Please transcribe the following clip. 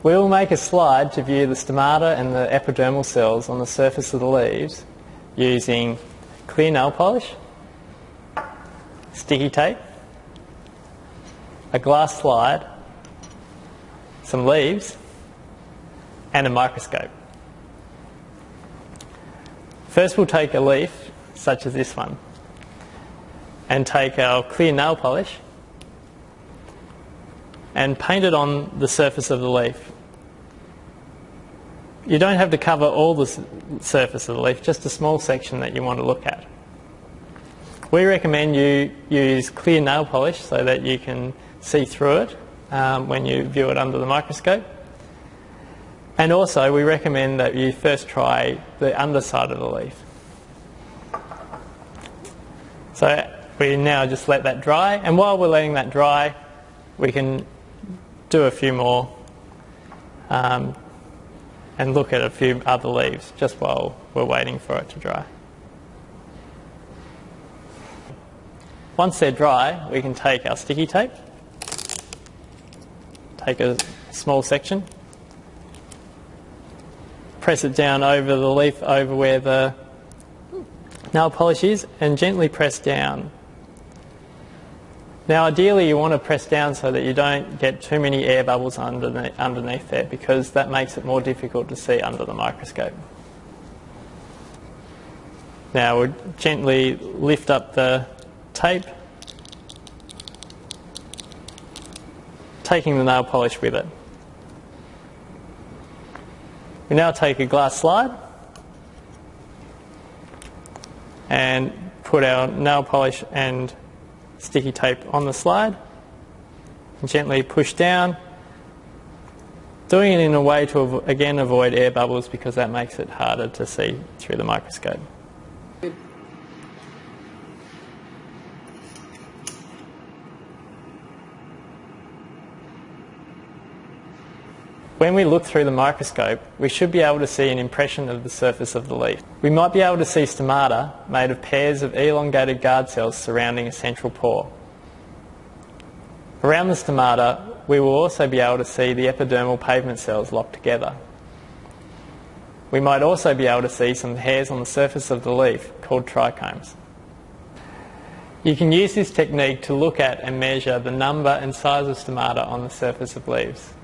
We will make a slide to view the stomata and the epidermal cells on the surface of the leaves using clear nail polish, sticky tape, a glass slide, some leaves, and a microscope. First we'll take a leaf, such as this one, and take our clear nail polish and paint it on the surface of the leaf. You don't have to cover all the surface of the leaf, just a small section that you want to look at. We recommend you use clear nail polish so that you can see through it um, when you view it under the microscope. And also we recommend that you first try the underside of the leaf. So we now just let that dry and while we're letting that dry we can do a few more um, and look at a few other leaves just while we're waiting for it to dry. Once they're dry, we can take our sticky tape, take a small section, press it down over the leaf over where the nail polish is and gently press down now ideally you want to press down so that you don't get too many air bubbles underneath, underneath there because that makes it more difficult to see under the microscope. Now we'll gently lift up the tape, taking the nail polish with it. We now take a glass slide and put our nail polish and sticky tape on the slide and gently push down. Doing it in a way to, again, avoid air bubbles because that makes it harder to see through the microscope. When we look through the microscope, we should be able to see an impression of the surface of the leaf. We might be able to see stomata made of pairs of elongated guard cells surrounding a central pore. Around the stomata, we will also be able to see the epidermal pavement cells locked together. We might also be able to see some hairs on the surface of the leaf called trichomes. You can use this technique to look at and measure the number and size of stomata on the surface of leaves.